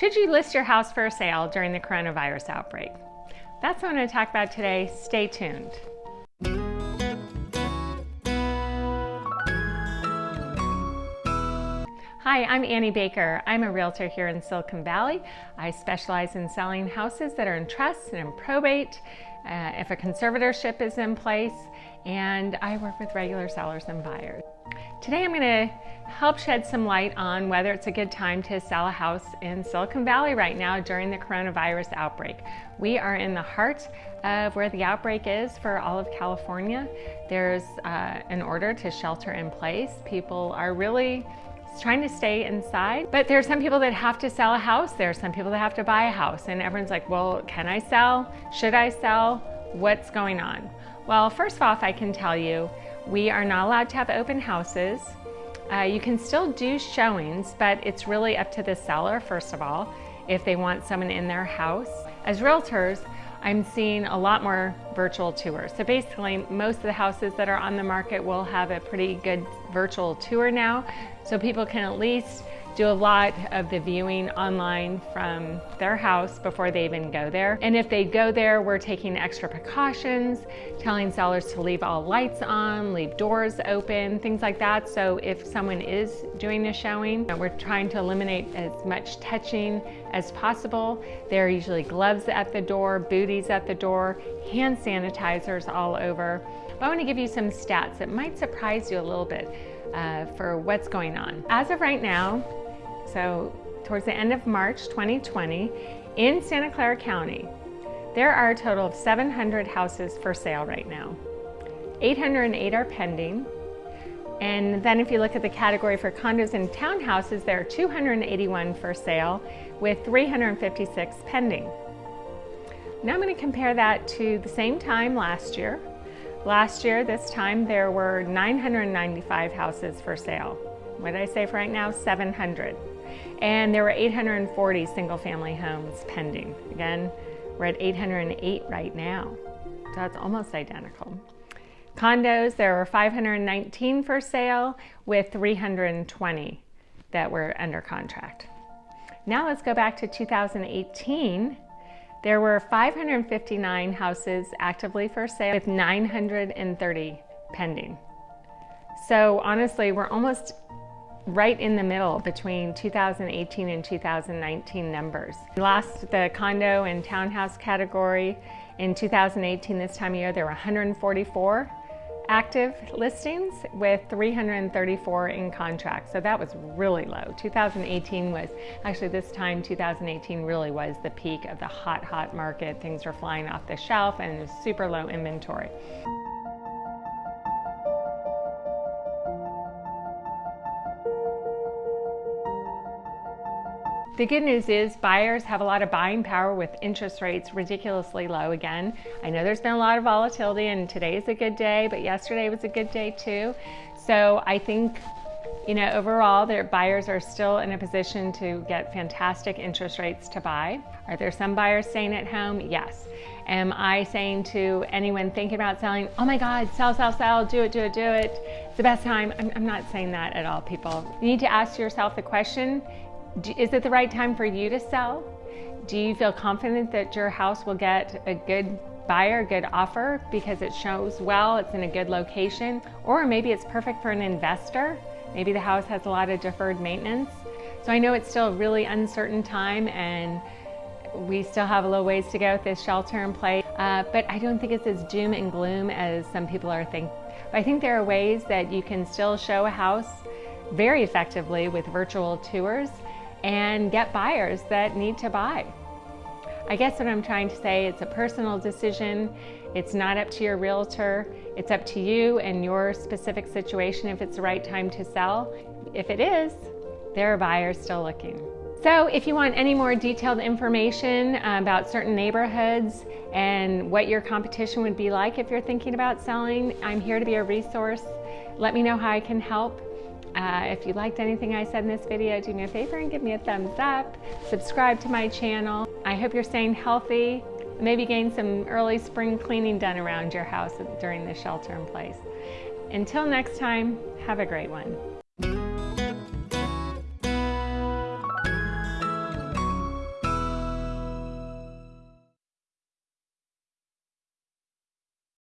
Should you list your house for sale during the coronavirus outbreak? That's what I'm going to talk about today. Stay tuned. Hi, I'm Annie Baker. I'm a realtor here in Silicon Valley. I specialize in selling houses that are in trust and in probate, uh, if a conservatorship is in place, and I work with regular sellers and buyers. Today I'm going to help shed some light on whether it's a good time to sell a house in Silicon Valley right now during the coronavirus outbreak. We are in the heart of where the outbreak is for all of California. There's uh, an order to shelter in place. People are really trying to stay inside. But there are some people that have to sell a house. There are some people that have to buy a house. And everyone's like, well, can I sell? Should I sell? What's going on? Well, first off, I can tell you, we are not allowed to have open houses. Uh, you can still do showings, but it's really up to the seller, first of all, if they want someone in their house. As realtors, I'm seeing a lot more virtual tours. So basically, most of the houses that are on the market will have a pretty good virtual tour now. So people can at least do a lot of the viewing online from their house before they even go there. And if they go there, we're taking extra precautions, telling sellers to leave all lights on, leave doors open, things like that. So if someone is doing a showing, we're trying to eliminate as much touching as possible. There are usually gloves at the door, booties at the door, hand sanitizers all over. But I want to give you some stats that might surprise you a little bit uh, for what's going on. As of right now, so towards the end of March 2020, in Santa Clara County, there are a total of 700 houses for sale right now. 808 are pending. And then if you look at the category for condos and townhouses, there are 281 for sale with 356 pending. Now I'm going to compare that to the same time last year. Last year, this time, there were 995 houses for sale. What did I say for right now? 700. And there were 840 single family homes pending. Again, we're at 808 right now. So that's almost identical. Condos, there were 519 for sale with 320 that were under contract. Now let's go back to 2018 there were 559 houses actively for sale with 930 pending. So honestly, we're almost right in the middle between 2018 and 2019 numbers. We lost the condo and townhouse category in 2018 this time of year. There were 144 active listings with 334 in contract. So that was really low. 2018 was, actually this time 2018 really was the peak of the hot, hot market. Things were flying off the shelf and super low inventory. The good news is buyers have a lot of buying power with interest rates ridiculously low again. I know there's been a lot of volatility and today is a good day, but yesterday was a good day too. So I think you know, overall, their buyers are still in a position to get fantastic interest rates to buy. Are there some buyers staying at home? Yes. Am I saying to anyone thinking about selling, oh my God, sell, sell, sell, do it, do it, do it. It's the best time. I'm, I'm not saying that at all, people. You need to ask yourself the question, is it the right time for you to sell? Do you feel confident that your house will get a good buyer, good offer because it shows well, it's in a good location, or maybe it's perfect for an investor. Maybe the house has a lot of deferred maintenance. So I know it's still a really uncertain time and we still have a little ways to go with this shelter in place, uh, but I don't think it's as doom and gloom as some people are thinking. I think there are ways that you can still show a house very effectively with virtual tours and get buyers that need to buy. I guess what I'm trying to say, it's a personal decision. It's not up to your realtor. It's up to you and your specific situation if it's the right time to sell. If it is, there are buyers still looking. So if you want any more detailed information about certain neighborhoods and what your competition would be like if you're thinking about selling, I'm here to be a resource. Let me know how I can help. Uh, if you liked anything I said in this video, do me a favor and give me a thumbs up. Subscribe to my channel. I hope you're staying healthy. Maybe gain some early spring cleaning done around your house during the shelter in place. Until next time, have a great one.